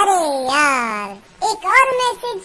अरे यार एक और मैसेज